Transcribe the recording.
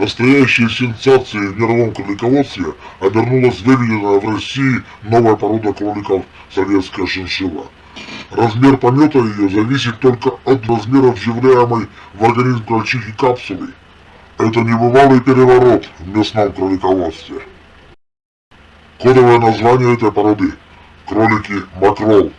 Настоящей сенсацией в мировом кролиководстве обернулась выведенная в России новая порода кроликов советская шиншилла. Размер помета ее зависит только от размеров вживляемой в организм крольчихи капсулы. Это небывалый переворот в местном кролиководстве. Кодовое название этой породы – кролики Макрол.